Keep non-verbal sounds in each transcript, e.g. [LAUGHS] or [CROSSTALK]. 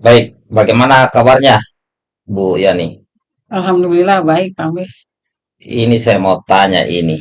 Baik, bagaimana kabarnya, Bu Yani? Alhamdulillah baik, Pak Bes. Ini saya mau tanya ini,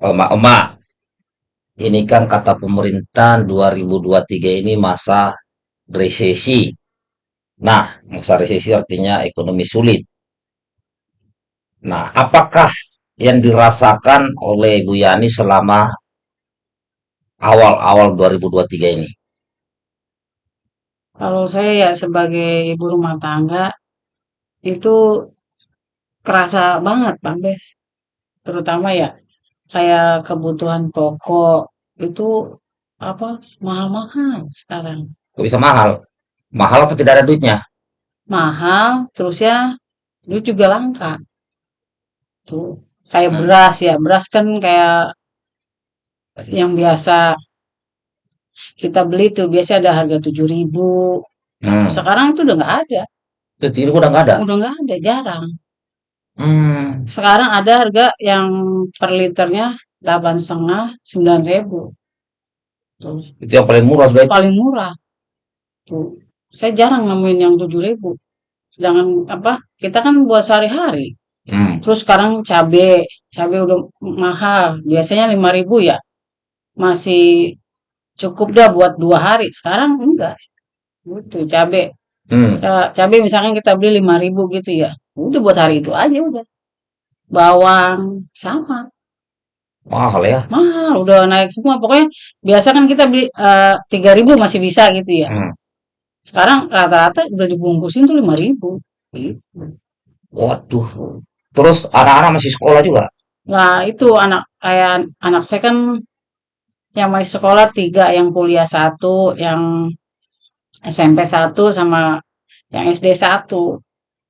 Oma-oma, ini kan kata pemerintah 2023 ini masa resesi. Nah, masa resesi artinya ekonomi sulit. Nah, apakah yang dirasakan oleh Bu Yani selama awal-awal 2023 ini? Kalau saya ya sebagai ibu rumah tangga itu kerasa banget, Pak Bes. Terutama ya kayak kebutuhan pokok itu apa mahal-mahal sekarang. Kok bisa mahal? Mahal atau tidak ada duitnya? Mahal, terus ya duit juga langka. Tuh kayak Hmm, beras ya, beras kan kayak yang biasa kita beli tuh biasa ada harga tujuh ribu. hmm. Sekarang itu udah nggak ada, Itu ini udah nggak ada. udah nggak ada, jarang. Hmm, Sekarang ada harga yang per liternya delapan setengah sembilan ribu. Tuh, itu yang paling murah itu. paling murah. Tuh, saya jarang nemuin yang tujuh ribu. Sedangkan apa? Kita kan buat sehari-hari. Hmm. Terus sekarang cabe, cabe udah mahal. Biasanya lima ribu ya, masih cukup dah buat dua hari. Sekarang enggak. Gitu, cabe. Hmm. Ca- Cabe misalkan kita beli lima ribu gitu ya. Udah buat hari itu aja udah. Bawang sama. Mahal ya. Mahal, udah naik semua. Pokoknya biasa kan kita beli eh, tiga ribu masih bisa gitu ya. Hmm. Sekarang rata-rata udah dibungkusin tuh lima ribu. Gitu. Waduh. Terus anak-anak masih sekolah juga. Nah itu anak kayak anak saya kan yang masih sekolah tiga, yang kuliah satu, yang SMP satu, sama yang SD satu.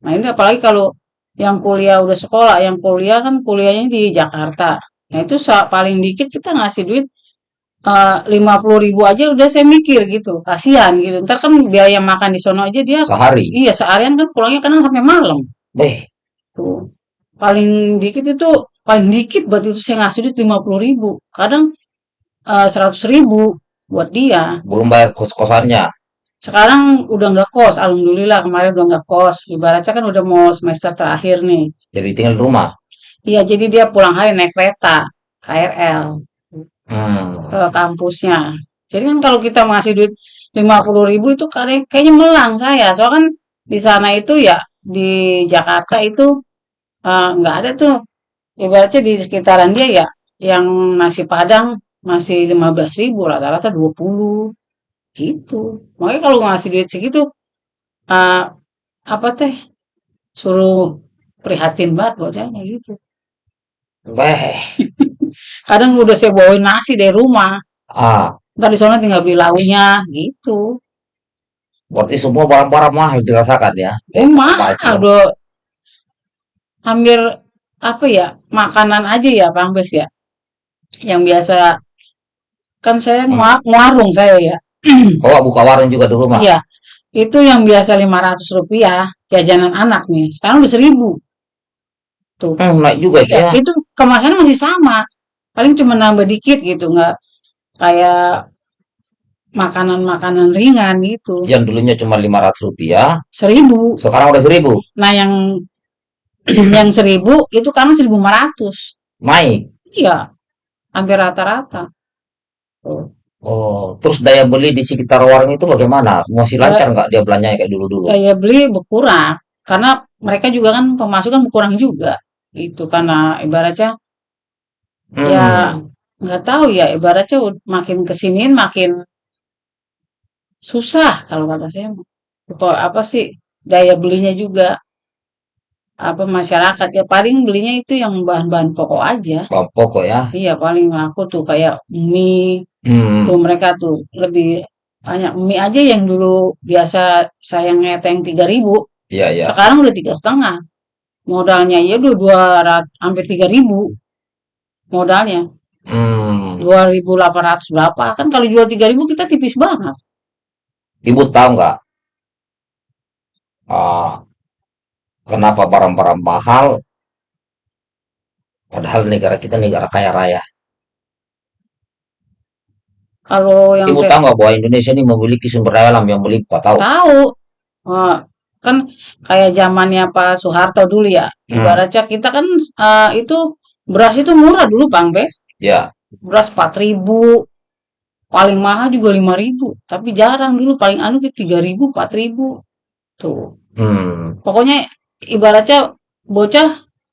Nah ini apalagi kalau yang kuliah udah sekolah, yang kuliah kan kuliahnya di Jakarta. Nah itu paling dikit kita ngasih duit eh, lima puluh ribu aja udah saya mikir gitu, kasihan gitu. Ntar kan biaya makan di sono aja dia, Sehari. iya seharian kan pulangnya kadang sampai malam. Beh, Tuh. Paling dikit itu, paling dikit buat itu saya ngasih duit lima puluh ribu. Kadang eh, seratus ribu buat dia. belum bayar kos-kosannya. Sekarang udah nggak kos, alhamdulillah kemarin udah nggak kos. Ibaratnya kan udah mau semester terakhir nih. Jadi tinggal di rumah. Iya, jadi dia pulang hari naik kereta, KRL, Hmm. ke kampusnya. Jadi kan kalau kita ngasih duit lima puluh ribu itu kayaknya, melang saya. Soalnya kan di sana itu ya, di Jakarta itu eh, nggak ada tuh. Ibaratnya di sekitaran dia ya, yang nasi Padang masih lima belas ribu, rata-rata 20 gitu. Makanya kalau ngasih duit segitu, eh, apa teh, suruh prihatin banget bocahnya gitu. Beh. [LAUGHS] Kadang udah saya bawain nasi dari rumah, Ah, ntar di sana tinggal beli lauknya gitu. berarti semua barang-barang mahal dirasakan ya. Eh mahal udah hampir apa ya, makanan aja ya Bang Bes ya. Yang biasa kan saya Hmm. ngewarung saya ya. [CLEARS THROAT] Oh, buka warung juga di rumah. Iya, itu yang biasa lima ratus rupiah jajanan anak nih. Sekarang udah seribu tuh. Hmm, naik juga Iya, ya. itu kemasannya masih sama. Paling cuma nambah dikit gitu, nggak kayak makanan-makanan ringan gitu. Yang dulunya cuma lima ratus rupiah, Seribu. sekarang udah seribu. Nah, yang [CLEARS THROAT] yang seribu itu karena lima ratus. Naik. Iya, hampir rata-rata. Tuh. Oh, terus daya beli di sekitar warung itu bagaimana? Masih Da- lancar nggak dia belanjanya kayak dulu-dulu? Daya beli berkurang karena mereka juga kan pemasukan berkurang juga. Itu karena ibaratnya ya Hmm, nggak tahu ya ibaratnya makin kesiniin makin susah kalau kata saya. Apa sih daya belinya juga apa masyarakat ya paling belinya itu yang bahan-bahan pokok aja. bahan pokok ya. Iya paling laku tuh kayak mie. Tuh Hmm, mereka tuh lebih banyak mie aja yang dulu biasa saya ngeteng tiga ribu. Iya ya. sekarang udah tiga setengah. Modalnya ya udah dua rat- hampir tiga ribu. Modalnya. Hmm, dua ribu delapan ratus berapa? Kan kalau jual tiga ribu kita tipis banget. Ibu tahu nggak? ah, kenapa barang-barang mahal? Padahal negara kita negara kaya raya. Kalau yang Ibu saya tahu nggak bahwa Indonesia ini memiliki sumber daya alam yang melimpah? Tahu? tahu, eh, kan kayak zamannya Pak Soeharto dulu ya. Hmm, Ibaratnya kita kan eh, itu beras itu murah dulu Bang Bes. ya. Beras 4.000, paling mahal juga 5.000. Tapi jarang dulu paling anu ke 3.000, 4.000. Tuh. Hmm, Pokoknya ibaratnya bocah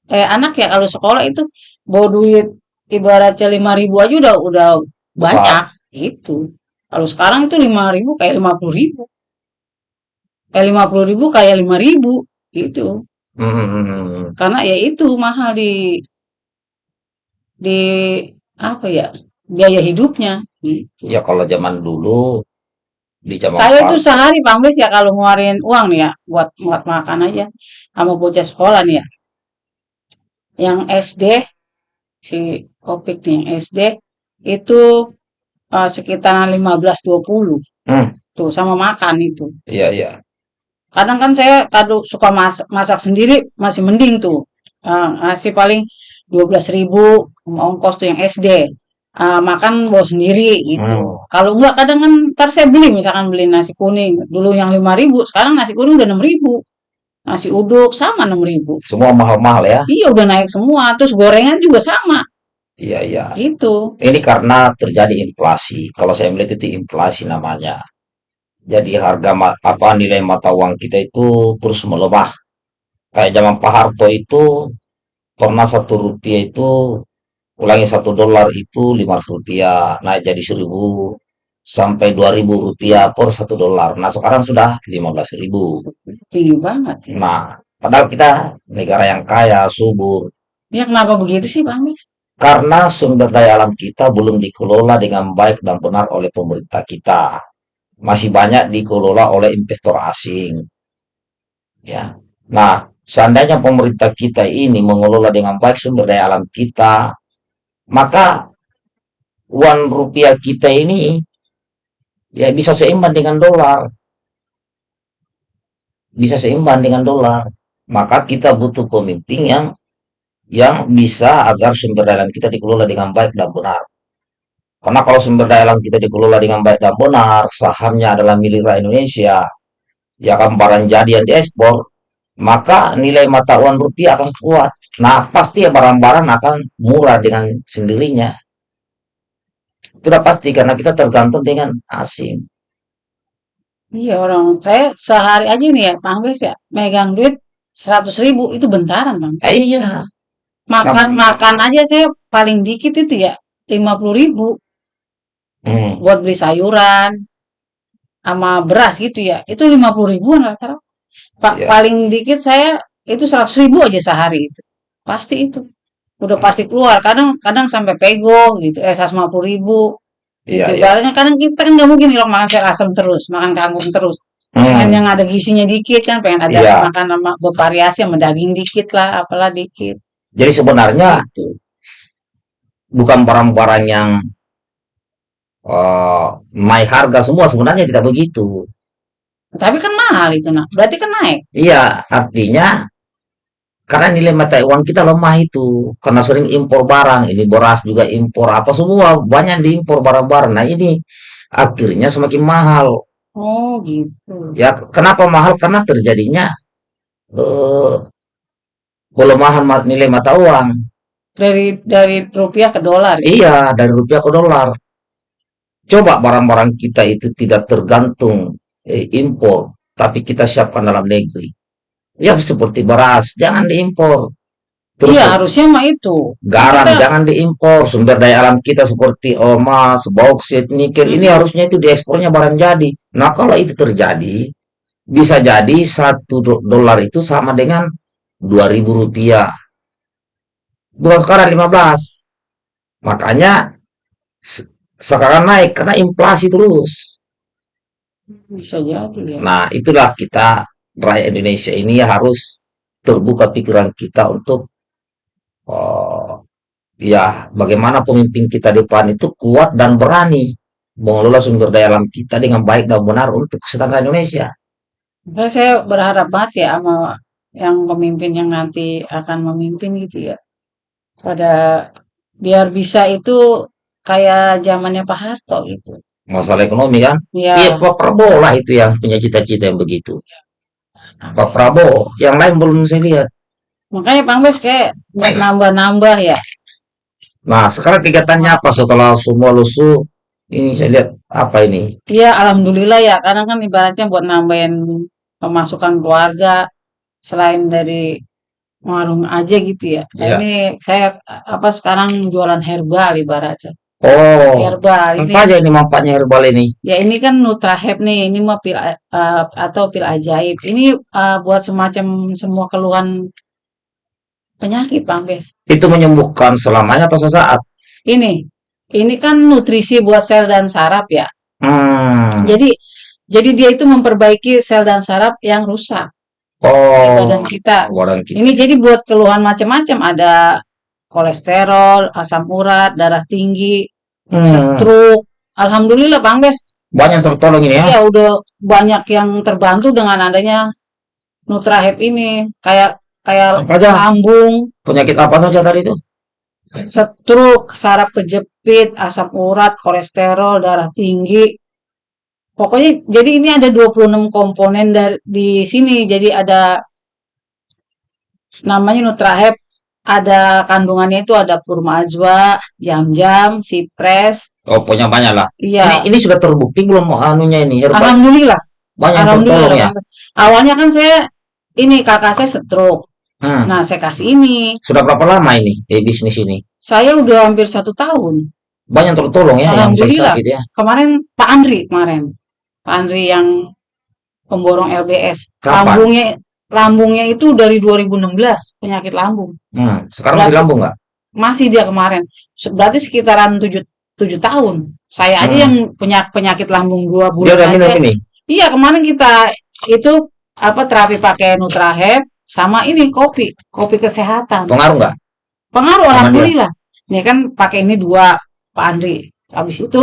eh anak ya kalau sekolah itu bawa duit ibaratnya 5.000 aja udah udah banyak itu. Kalau sekarang itu 5.000 kayak 50.000. Kayak 50.000 kayak 5.000 gitu. Hmm, hmm, hmm, hmm. hmm. Karena ya itu mahal di di apa ya? Biaya hidupnya gitu. Ya kalau zaman dulu di zaman Saya itu Pak, sehari Bang ya kalau ngeluarin uang nih ya buat buat makan aja sama bocah sekolah nih ya. Yang SD si Opik nih yang SD itu eh, sekitaran 15-20 hmm, tuh sama makan itu. iya iya, Kadang kan saya kado suka masak, masak sendiri masih mending tuh. Eh, ngasih paling 12.000 sama ongkos tuh yang SD. Eh, makan bawa sendiri gitu. hmm. Kalau enggak kadang kan ntar saya beli misalkan beli nasi kuning. Dulu yang 5.000 sekarang nasi kuning udah 6.000. Nasi uduk sama 6.000. Semua mahal-mahal ya. Iya udah naik semua. Terus gorengan juga sama Iya iya. gitu. Ini karena terjadi inflasi. Kalau saya melihat itu inflasi namanya. Jadi harga apa nilai mata uang kita itu terus melemah. Kayak zaman Pak Harto itu pernah satu rupiah itu ulangi satu dolar itu 500 rupiah naik jadi 1000 sampai 2000 rupiah per satu dolar. Nah sekarang sudah 15.000. Tinggi banget ya. Nah padahal kita negara yang kaya, subur. Ya kenapa begitu sih Bang Mis? Karena sumber daya alam kita belum dikelola dengan baik dan benar oleh pemerintah kita. Masih banyak dikelola oleh investor asing. Ya. Nah, seandainya pemerintah kita ini mengelola dengan baik sumber daya alam kita, maka uang rupiah kita ini ya bisa seimbang dengan dolar, bisa seimbang dengan dolar. Maka kita butuh pemimpin yang yang bisa agar sumber daya alam kita dikelola dengan baik dan benar. Karena kalau sumber daya alam kita dikelola dengan baik dan benar, sahamnya adalah milik rakyat Indonesia, ya kan barang jadi yang diekspor, maka nilai mata uang rupiah akan kuat. Nah, pasti ya barang-barang akan murah dengan sendirinya. Itu udah pasti karena kita tergantung dengan asing. Iya orang saya sehari aja nih ya Bang Mis ya megang duit 100.000 itu bentaran Bang. Eh, iya. Makan Nah, makan aja saya paling dikit itu ya 50.000 hmm, buat beli sayuran sama beras gitu ya. Itu 50 ribuan rata-rata. Pak ya, paling dikit saya itu 100 ribu aja sehari itu. Pasti itu. Udah pasti keluar. Kadang kadang sampai pego gitu. Eh 150 ribu iya, gitu. iya. Ibaratnya kadang kita kan nggak mungkin loh makan sayur asem terus, makan kangkung terus. Pengen yang Hmm, ada gizinya dikit kan, pengen ada iya. makan sama bervariasi sama daging dikit lah, apalah dikit Jadi sebenarnya gitu. bukan barang-barang yang eh, naik harga semua sebenarnya tidak begitu. Tapi kan mahal itu nak. Berarti kan naik. Iya, artinya Karena nilai mata uang kita lemah itu, karena sering impor barang, ini beras juga impor, apa semua banyak diimpor barang-barang. Nah ini akhirnya semakin mahal. Oh gitu. Ya, kenapa mahal? Karena terjadinya eh, pelemahan ma- nilai mata uang. Dari dari rupiah ke dolar ya. Iya, dari rupiah ke dolar. Coba barang-barang kita itu tidak tergantung eh, impor, tapi kita siapkan dalam negeri. Ya seperti beras, jangan diimpor. Terus Iya, harusnya mah itu. Garam kita jangan diimpor, sumber daya alam kita seperti emas, bauksit, nikel, ini mm-mm. harusnya itu diekspornya barang jadi. Nah, kalau itu terjadi, bisa jadi satu do- dolar itu sama dengan 2000 rupiah. Bukan sekarang 15. Makanya se- sekarang naik karena inflasi terus. bisa jadi ya. Nah, itulah kita rakyat Indonesia ini harus terbuka pikiran kita untuk eh, ya bagaimana pemimpin kita depan itu kuat dan berani mengelola sumber daya alam kita dengan baik dan benar untuk kesejahteraan Indonesia. Makanya saya berharap banget ya sama yang pemimpin yang nanti akan memimpin gitu ya. Pada biar bisa itu kayak zamannya Pak Harto gitu. Masalah ekonomi kan? Iya, Ya, Pak Prabowo lah itu yang punya cita-cita yang begitu. Pak Prabowo, yang lain belum saya lihat. makanya Bang Bes kayak buat nambah-nambah ya. Nah, sekarang kegiatannya apa setelah semua lusuh? Ini saya lihat apa ini? Iya, alhamdulillah ya, karena kan ibaratnya buat nambahin pemasukan keluarga selain dari warung aja gitu ya. Ya. ini saya apa sekarang jualan herbal ibaratnya. Oh, Herbal ini apa aja ini manfaatnya herbal ini? ya ini kan Nutrahep nih, ini mah pil eh, atau pil ajaib. Ini eh, buat semacam semua keluhan penyakit, Bang Bes. Itu menyembuhkan selamanya atau sesaat? Ini, ini kan nutrisi buat sel dan saraf ya. Hmm. Jadi, jadi dia itu memperbaiki sel dan saraf yang rusak di badan Oh, kita. orang kita. Ini jadi buat keluhan macam-macam. Ada kolesterol, asam urat, darah tinggi, Hmm. stroke. Alhamdulillah, Bang Bes. Banyak tertolong ini ya. Ya udah banyak yang terbantu dengan adanya Nutrahep ini. Kayak kayak Apa aja? lambung, Penyakit apa saja tadi itu? stroke, saraf kejepit, asam urat, kolesterol, darah tinggi. Pokoknya jadi ini ada 26 komponen dari di sini. Jadi ada namanya Nutrahep, ada kandungannya itu ada kurma ajwa, jam-jam, sipres. Oh, pokoknya banyak lah. Ini Iya, ini sudah terbukti belum anunya ini herbal? alhamdulillah, Banyak yang alhamdulillah. ya. Awalnya kan saya ini kakak saya stroke. Hmm. Nah, saya kasih ini. Sudah berapa lama ini di bisnis ini? Saya udah hampir satu tahun. Banyak tertolong ya yang Alhamdulillah. sakit ya. Kemarin Pak Andri kemarin. Pak Andri yang pemborong LBS. Kapan? Lambungnya lambungnya itu dari 2016 penyakit lambung. Hmm. Sekarang masih Berarti lambung nggak? masih dia kemarin. Berarti sekitaran 7 7 tahun. Saya aja Hmm. yang punya penyakit lambung dua Dia bulan udah minum aja. ini. Iya, kemarin kita itu apa terapi pakai Nutrahep sama ini kopi, kopi kesehatan. Pengaruh nggak? Pengaruh Sama dia? alhamdulillah. Nih kan pakai ini dua Pak Andri. Habis itu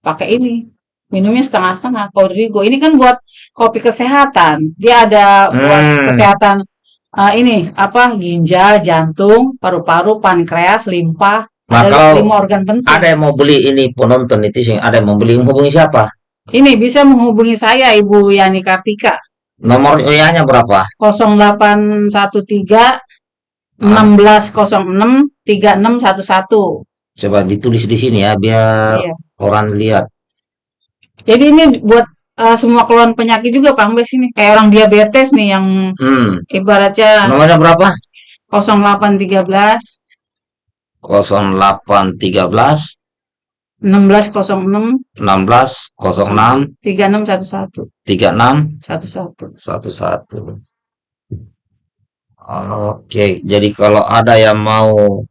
pakai ini. Minumnya setengah-setengah Kodrigo. Ini kan buat kopi kesehatan. Dia ada buat Hmm. kesehatan eh, ini apa ginjal, jantung, paru-paru, pankreas, limpa. Nah, Ada lima organ penting. ada yang mau beli ini penonton itu sih, ada yang mau beli hubungi siapa? Ini bisa menghubungi saya Ibu Yani Kartika Nomor WA-nya berapa? 0813 Ah. 1606 3611. Coba ditulis di sini ya biar Iya. orang lihat. Jadi ini buat eh, semua keluhan penyakit juga Pak Ambes ini. Kayak orang diabetes nih yang Hmm. ibaratnya Nomornya berapa? 0813 0813 1606 1606 3611 36 11. 11. Oke, jadi kalau ada yang mau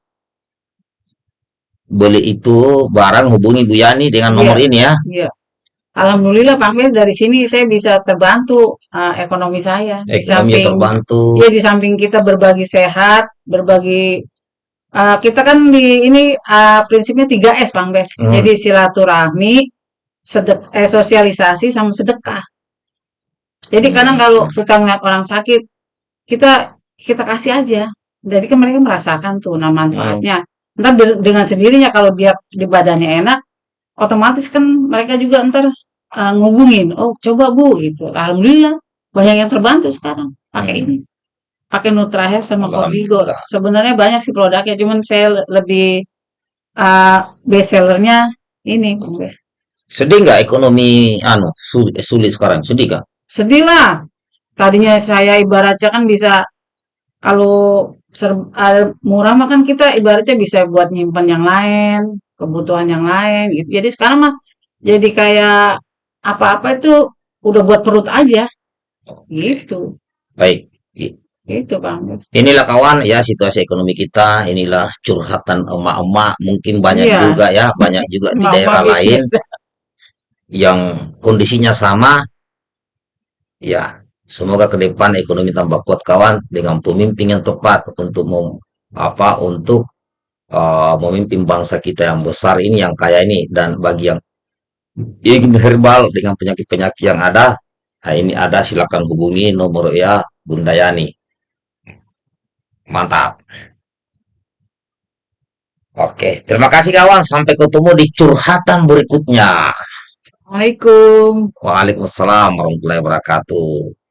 beli itu barang hubungi Bu Yani dengan Iya. nomor ini ya. Iya. Alhamdulillah Pak Ambes dari sini saya bisa terbantu eh, ekonomi saya. Di Ekonomi samping terbantu. ya di samping kita berbagi sehat, berbagi eh, kita kan di ini eh, prinsipnya 3S Bang Bes. Hmm. Jadi silaturahmi, sedek, eh, sosialisasi sama sedekah. Jadi kadang kalau kita ngeliat orang sakit, kita kita kasih aja. Jadi kan mereka merasakan tuh nah manfaatnya. Ntar de- dengan sendirinya kalau dia di badannya enak, otomatis kan mereka juga ntar eh, ngubungin, oh coba bu gitu. Alhamdulillah banyak yang terbantu sekarang pakai Hmm. ini, pakai Nutrahealth sama Kodigo. Sebenarnya banyak sih produknya, cuman saya le- lebih eh, best sellernya ini. Sedih nggak ekonomi anu sulit, sulit sekarang? Sedih nggak? Sedih lah. Tadinya saya ibaratnya kan bisa kalau ser- ada murah mah kan kita ibaratnya bisa buat nyimpan yang lain, kebutuhan yang lain gitu. Jadi sekarang mah jadi kayak apa-apa itu udah buat perut aja gitu. Baik. I- Gitu Bang. Inilah kawan ya situasi ekonomi kita. Inilah curhatan emak-emak. Mungkin banyak Iya. juga ya, banyak juga di daerah lain yang kondisinya sama. Ya, semoga ke depan ekonomi tambah kuat kawan dengan pemimpin yang tepat untuk mem- apa untuk uh, memimpin bangsa kita yang besar ini yang kaya ini dan bagi yang ingin herbal dengan penyakit-penyakit yang ada, nah ini ada silakan hubungi nomor ya Bunda Yani. Mantap. Oke, terima kasih kawan. Sampai ketemu di curhatan berikutnya. Assalamualaikum. Waalaikumsalam warahmatullahi wabarakatuh.